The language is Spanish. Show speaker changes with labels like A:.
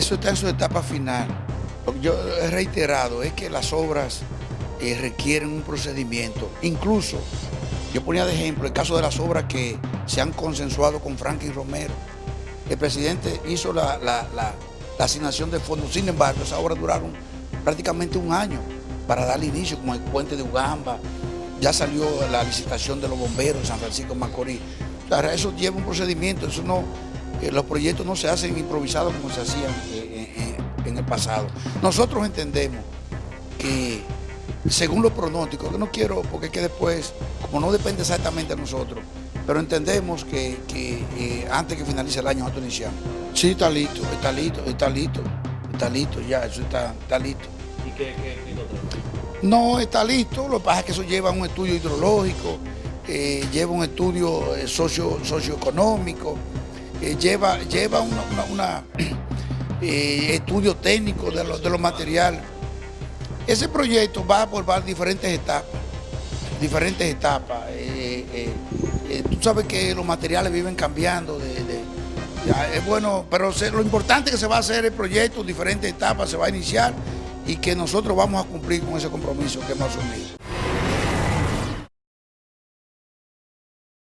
A: eso está en su etapa final. Lo que yo he reiterado es que las obras eh, requieren un procedimiento. Incluso, yo ponía de ejemplo el caso de las obras que se han consensuado con Franklin Romero. El presidente hizo la, asignación de fondos, sin embargo, esas obras duraron prácticamente un año para darle inicio, como el puente de Ugamba, ya salió la licitación de los bomberos de San Francisco Macorís. eso lleva un procedimiento, eso no, eh, los proyectos no se hacen improvisados como se hacían eh, eh, en el pasado. Nosotros entendemos que según los pronósticos, que no quiero, porque es que después, como no depende exactamente de nosotros, pero entendemos que, antes que finalice el año nosotros iniciamos. Sí, está listo, está listo, está listo, está listo, ya, eso está, está listo. ¿Y qué, qué, No, está listo, lo que pasa es que eso lleva un estudio hidrológico, lleva un estudio socio, socioeconómico, lleva, lleva una, eh, estudio técnico de, de los materiales. Ese proyecto va a abordar diferentes etapas, diferentes etapas. Eh, eh, tú sabes que los materiales viven cambiando, es bueno, pero lo importante que se va a hacer el proyecto, diferentes etapas, se va a iniciar y que nosotros vamos a cumplir con ese compromiso que hemos asumido.